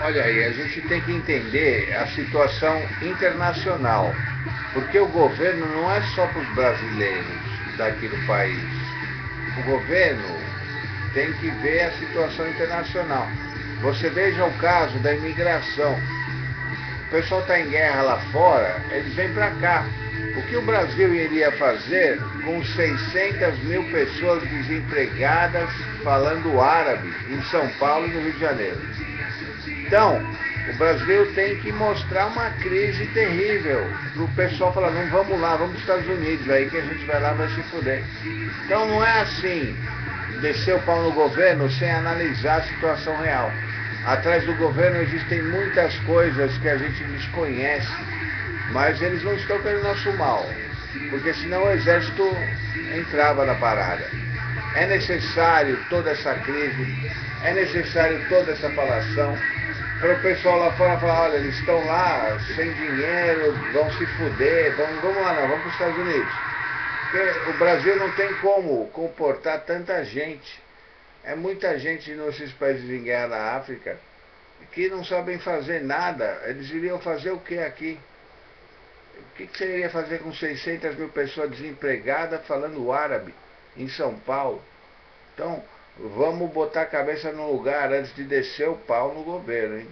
Olha aí, a gente tem que entender a situação internacional, porque o governo não é só para os brasileiros daqui do país. O governo tem que ver a situação internacional. Você veja o caso da imigração. O pessoal está em guerra lá fora, eles vêm para cá. O que o Brasil iria fazer com 600 mil pessoas desempregadas falando árabe em São Paulo e no Rio de Janeiro? Então, o Brasil tem que mostrar uma crise terrível para o pessoal falar, não vamos lá, vamos para os Estados Unidos, aí que a gente vai lá vai se fuder. Então não é assim, descer o pau no governo sem analisar a situação real. Atrás do governo existem muitas coisas que a gente desconhece, mas eles não estão querendo nosso mal, porque senão o exército entrava na parada. É necessário toda essa crise, é necessário toda essa falação, para o pessoal lá fora falar, olha, eles estão lá sem dinheiro, vão se fuder, vamos, vamos lá não, vamos para os Estados Unidos. Porque o Brasil não tem como comportar tanta gente. É muita gente nesses países em guerra na África que não sabem fazer nada. Eles iriam fazer o que aqui? O que, que você iria fazer com 600 mil pessoas desempregadas falando árabe em São Paulo? Então, vamos botar a cabeça no lugar antes de descer o pau no governo, hein?